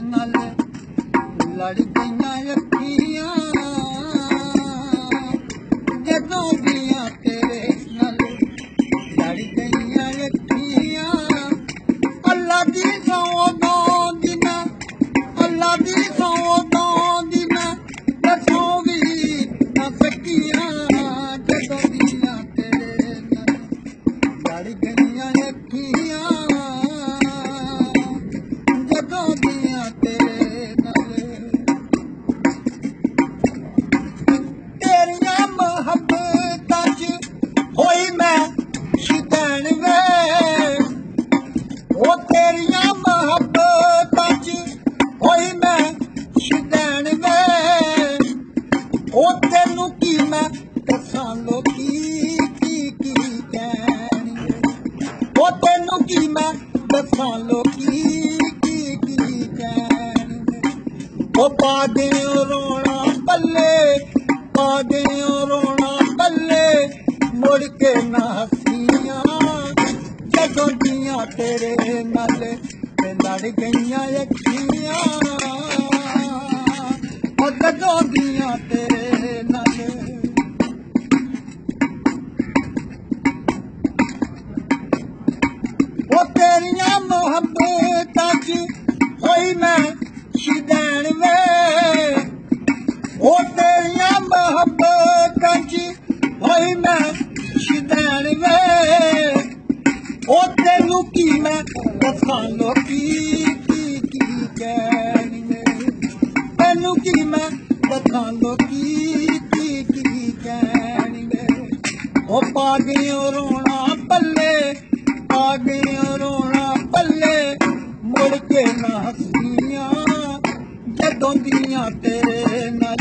نل لڑ گئیاں اکھیاں جدوں گیاں تیرے نل لڑ گئیاں اکھیاں اللہ دی سو دو دینا اللہ دی سو دو دینا دسو بھی نہ سکیاں جدوں گیاں تیرے نل لڑ گئیاں اکھیاں کی پا دوں رونا پلے پا دلے مڑ کے نیا جگہ گیا ترے نل گئی رکھیں محبت ہوئی میں شدین میں وہ تیریا محبت ہوئی میں شدین میں وہ تینو کی میں وفانو کی میں تینو کی کی کی کی پاگیوں رونا پلے پاگیوں رونا ਪਾ ਗਈਆਂ ਰੋਣਾ ਪੱਲੇ ਮੁੜ ਕੇ ਨਾ ਹੱਸੀਆਂ ਜਦੋਂ ਦੀਆਂ ਤੇਰੇ ਨਾਲ